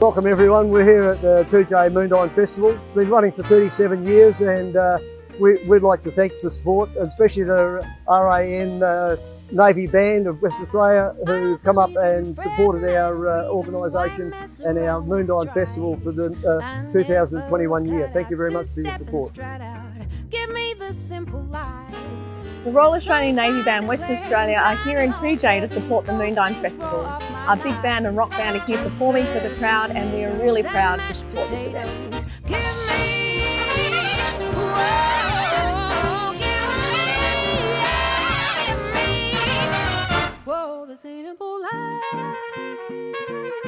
welcome everyone. We're here at the Toodyay Moondyne Festival. It's been running for 37 years and uh, we, would like to thank the support, especially the RAN uh, Navy Band of Western Australia who have come up and supported our uh, organisation and our Moondyne Festival for the uh, 2021 year. Thank you very much for your support. The Royal Australian Navy Band Western Australia are here in Toodyay to support the Moondyne Festival. A big band and rock band are here performing for the crowd and we are really proud to support this event. Whoa, this ain't a life.